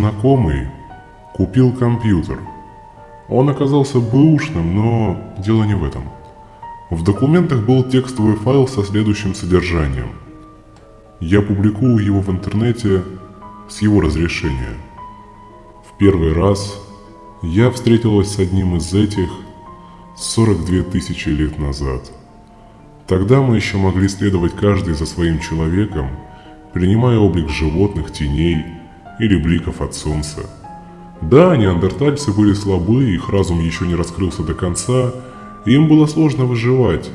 знакомый купил компьютер. Он оказался бэушным, но дело не в этом. В документах был текстовый файл со следующим содержанием. Я публикую его в интернете с его разрешения. В первый раз я встретилась с одним из этих 42 тысячи лет назад. Тогда мы еще могли следовать каждый за своим человеком, принимая облик животных, теней или бликов от солнца. Да, неандертальцы были слабы, их разум еще не раскрылся до конца, и им было сложно выживать.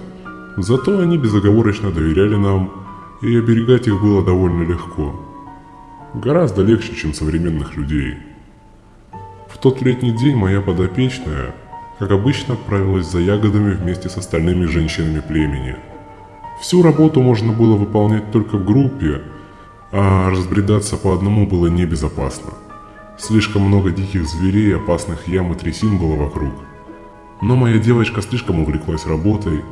Зато они безоговорочно доверяли нам, и оберегать их было довольно легко. Гораздо легче, чем современных людей. В тот летний день моя подопечная, как обычно, отправилась за ягодами вместе с остальными женщинами племени. Всю работу можно было выполнять только в группе, а разбредаться по одному было небезопасно. Слишком много диких зверей, опасных ям и трясин было вокруг. Но моя девочка слишком увлеклась работой,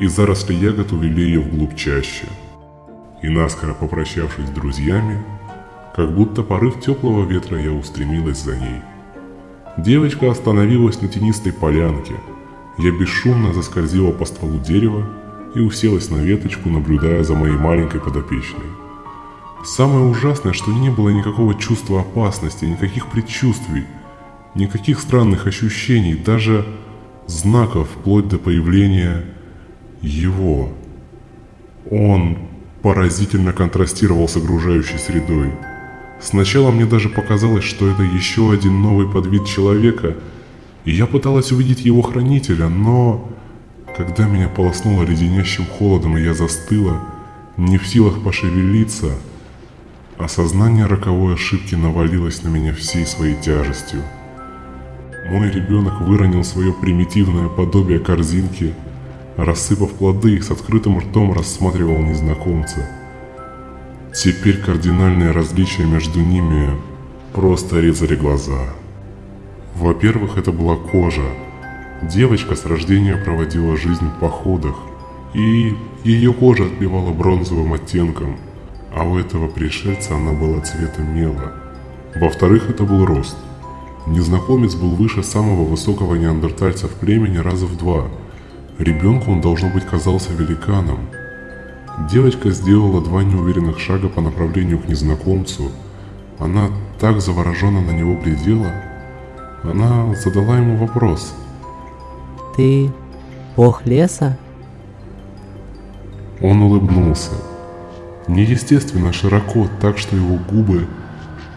и заросли ягод увели ее вглубь чаще. И наскоро попрощавшись с друзьями, как будто порыв теплого ветра я устремилась за ней. Девочка остановилась на тенистой полянке. Я бесшумно заскользила по стволу дерева и уселась на веточку, наблюдая за моей маленькой подопечной. Самое ужасное, что не было никакого чувства опасности, никаких предчувствий, никаких странных ощущений, даже знаков вплоть до появления его. Он поразительно контрастировал с окружающей средой. Сначала мне даже показалось, что это еще один новый подвид человека, и я пыталась увидеть его хранителя, но... Когда меня полоснуло леденящим холодом, и я застыла, не в силах пошевелиться, осознание роковой ошибки навалилось на меня всей своей тяжестью. Мой ребенок выронил свое примитивное подобие корзинки, рассыпав плоды и с открытым ртом рассматривал незнакомца – Теперь кардинальные различия между ними просто резали глаза. Во-первых, это была кожа. Девочка с рождения проводила жизнь в походах, и ее кожа отливала бронзовым оттенком, а у этого пришельца она была цвета мела. Во-вторых, это был рост. Незнакомец был выше самого высокого неандертальца в племени раза в два. Ребенку он, должно быть, казался великаном – Девочка сделала два неуверенных шага по направлению к незнакомцу. Она так завороженно на него глядела. Она задала ему вопрос. «Ты бог леса?» Он улыбнулся. Неестественно широко, так что его губы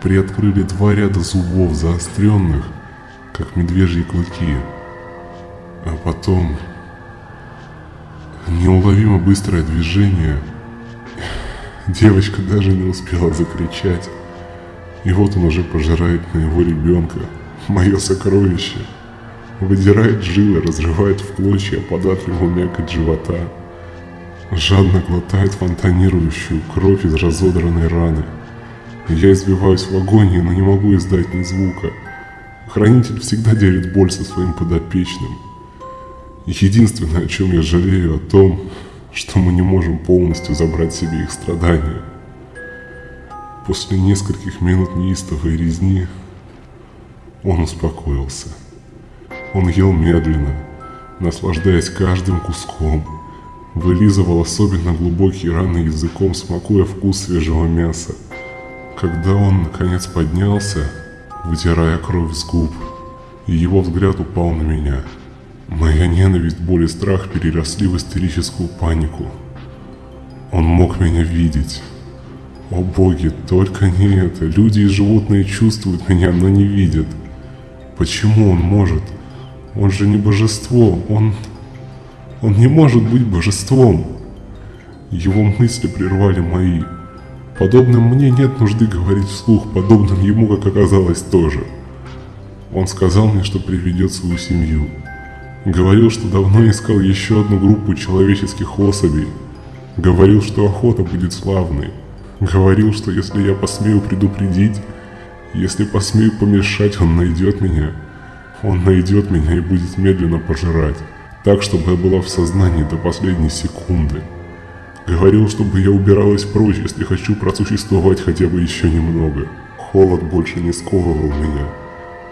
приоткрыли два ряда зубов заостренных, как медвежьи клыки. А потом Неуловимо быстрое движение. Девочка даже не успела закричать. И вот он уже пожирает моего ребенка, мое сокровище. Выдирает жилы, разрывает в клочья податливую мякоть живота. Жадно глотает фонтанирующую кровь из разодранной раны. Я избиваюсь в агонии, но не могу издать ни звука. Хранитель всегда делит боль со своим подопечным. Единственное, о чем я жалею, о том, что мы не можем полностью забрать себе их страдания. После нескольких минут неистовой резни он успокоился. Он ел медленно, наслаждаясь каждым куском, вылизывал особенно глубокие раны языком, смакуя вкус свежего мяса. Когда он, наконец, поднялся, вытирая кровь с губ, его взгляд упал на меня – Моя ненависть, боль и страх переросли в истерическую панику. Он мог меня видеть. О боги, только не это. Люди и животные чувствуют меня, но не видят. Почему он может? Он же не божество. Он... Он не может быть божеством. Его мысли прервали мои. Подобным мне нет нужды говорить вслух, подобным ему, как оказалось, тоже. Он сказал мне, что приведет свою семью. Говорил, что давно искал еще одну группу человеческих особей. Говорил, что охота будет славной. Говорил, что если я посмею предупредить, если посмею помешать, он найдет меня. Он найдет меня и будет медленно пожирать. Так, чтобы я была в сознании до последней секунды. Говорил, чтобы я убиралась прочь, если хочу просуществовать хотя бы еще немного. Холод больше не сковывал меня,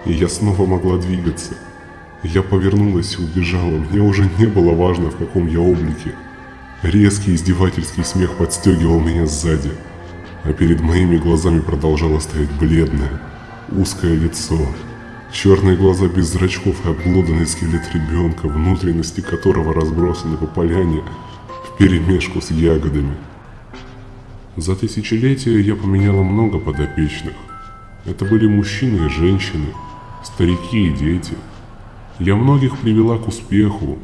и я снова могла двигаться. Я повернулась и убежала, мне уже не было важно, в каком я облике. Резкий издевательский смех подстегивал меня сзади, а перед моими глазами продолжало стоять бледное, узкое лицо, черные глаза без зрачков и обглоданный скелет ребенка, внутренности которого разбросаны по поляне в перемешку с ягодами. За тысячелетия я поменяла много подопечных. Это были мужчины и женщины, старики и дети. Я многих привела к успеху,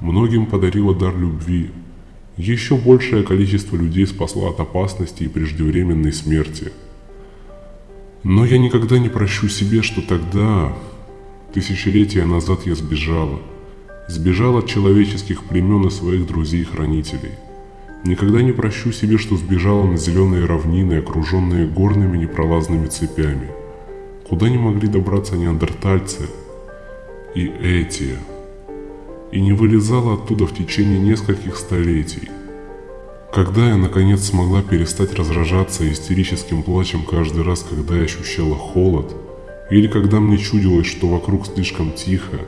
многим подарила дар любви. Еще большее количество людей спасла от опасности и преждевременной смерти. Но я никогда не прощу себе, что тогда, тысячелетия назад я сбежала. Сбежала от человеческих племен и своих друзей-хранителей – Никогда не прощу себе, что сбежала на зеленые равнины, окруженные горными непролазными цепями, куда не могли добраться неандертальцы и эти, и не вылезала оттуда в течение нескольких столетий. Когда я наконец смогла перестать разражаться истерическим плачем каждый раз, когда я ощущала холод, или когда мне чудилось, что вокруг слишком тихо,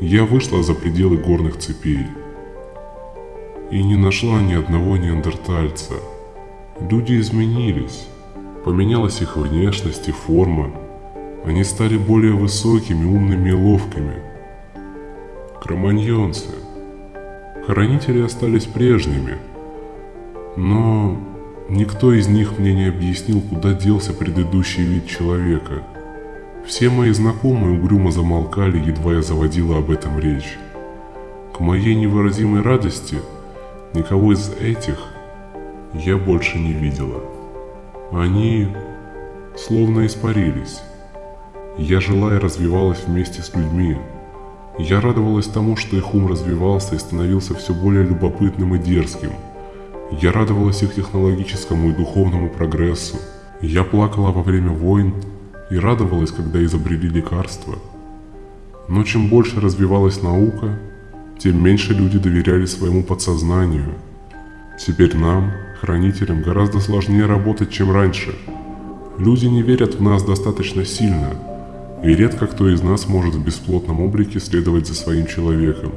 я вышла за пределы горных цепей – и не нашла ни одного неандертальца. Люди изменились. Поменялась их внешность и форма. Они стали более высокими, умными и ловкими. Кроманьонцы. Хранители остались прежними. Но никто из них мне не объяснил, куда делся предыдущий вид человека. Все мои знакомые угрюмо замолкали, едва я заводила об этом речь. К моей невыразимой радости – Никого из этих я больше не видела. Они словно испарились. Я жила и развивалась вместе с людьми. Я радовалась тому, что их ум развивался и становился все более любопытным и дерзким. Я радовалась их технологическому и духовному прогрессу. Я плакала во время войн и радовалась, когда изобрели лекарства. Но чем больше развивалась наука, тем меньше люди доверяли своему подсознанию. Теперь нам, хранителям, гораздо сложнее работать, чем раньше. Люди не верят в нас достаточно сильно, и редко кто из нас может в бесплотном облике следовать за своим человеком.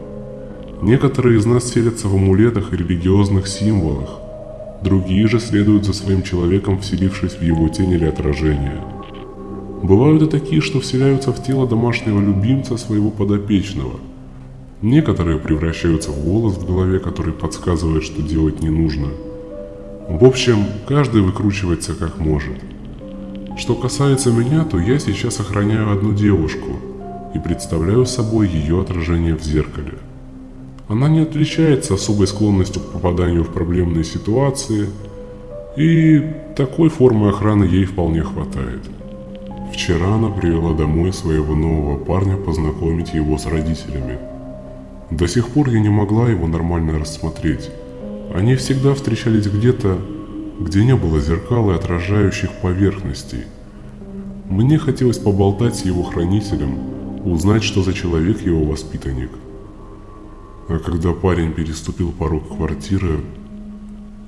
Некоторые из нас селятся в амулетах и религиозных символах, другие же следуют за своим человеком, вселившись в его тень или отражение. Бывают и такие, что вселяются в тело домашнего любимца своего подопечного – Некоторые превращаются в голос в голове, который подсказывает, что делать не нужно. В общем, каждый выкручивается как может. Что касается меня, то я сейчас охраняю одну девушку и представляю собой ее отражение в зеркале. Она не отличается особой склонностью к попаданию в проблемные ситуации, и такой формы охраны ей вполне хватает. Вчера она привела домой своего нового парня познакомить его с родителями – до сих пор я не могла его нормально рассмотреть. Они всегда встречались где-то, где не было зеркал и отражающих поверхностей. Мне хотелось поболтать с его хранителем, узнать, что за человек его воспитанник. А когда парень переступил порог квартиры,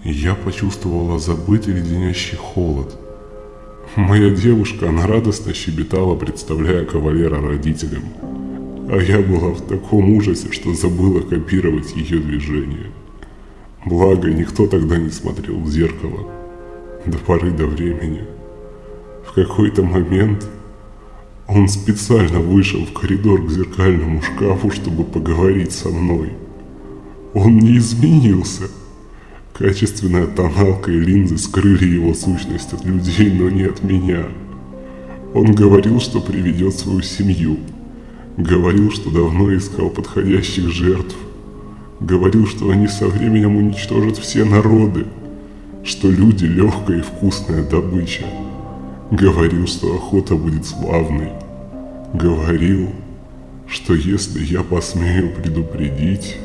я почувствовала забытый леденящий холод. Моя девушка, она радостно щебетала, представляя кавалера родителям – а я была в таком ужасе, что забыла копировать ее движения. Благо, никто тогда не смотрел в зеркало. До поры до времени. В какой-то момент он специально вышел в коридор к зеркальному шкафу, чтобы поговорить со мной. Он не изменился. Качественная тоналка и линзы скрыли его сущность от людей, но не от меня. Он говорил, что приведет свою семью – Говорил, что давно искал подходящих жертв. Говорил, что они со временем уничтожат все народы. Что люди легкая и вкусная добыча. Говорил, что охота будет славной. Говорил, что если я посмею предупредить,